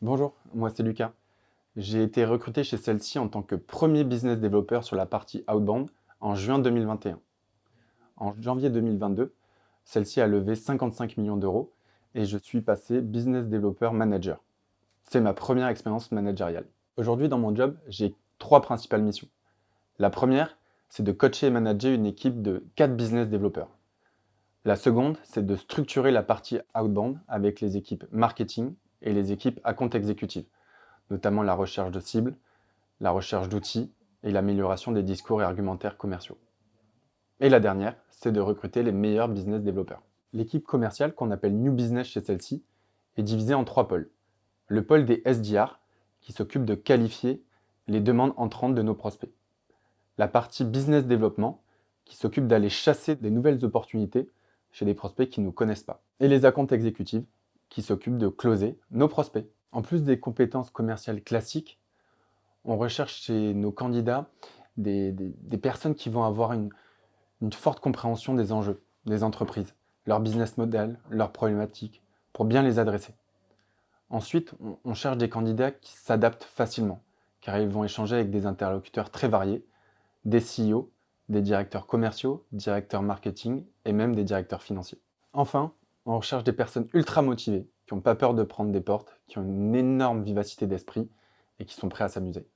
Bonjour, moi c'est Lucas. J'ai été recruté chez celle-ci en tant que premier business developer sur la partie outbound en juin 2021. En janvier 2022, celle-ci a levé 55 millions d'euros et je suis passé business developer manager. C'est ma première expérience managériale. Aujourd'hui dans mon job, j'ai trois principales missions. La première, c'est de coacher et manager une équipe de 4 business développeurs. La seconde, c'est de structurer la partie outbound avec les équipes marketing et les équipes à compte exécutif, notamment la recherche de cibles, la recherche d'outils et l'amélioration des discours et argumentaires commerciaux. Et la dernière, c'est de recruter les meilleurs business développeurs. L'équipe commerciale, qu'on appelle New Business chez celle-ci, est divisée en trois pôles. Le pôle des SDR, qui s'occupe de qualifier les demandes entrantes de nos prospects la partie business développement qui s'occupe d'aller chasser des nouvelles opportunités chez des prospects qui ne nous connaissent pas. Et les accounts exécutives qui s'occupent de closer nos prospects. En plus des compétences commerciales classiques, on recherche chez nos candidats des, personnes qui vont avoir une, une forte compréhension des enjeux des entreprises, leur business model, leurs problématiques, pour bien les adresser. Ensuite, on cherche des candidats qui s'adaptent facilement, car ils vont échanger avec des interlocuteurs très variés des CEO, des directeurs commerciaux, directeurs marketing et même des directeurs financiers. Enfin, on recherche des personnes ultra motivées, qui n'ont pas peur de prendre des portes, qui ont une énorme vivacité d'esprit et qui sont prêts à s'amuser.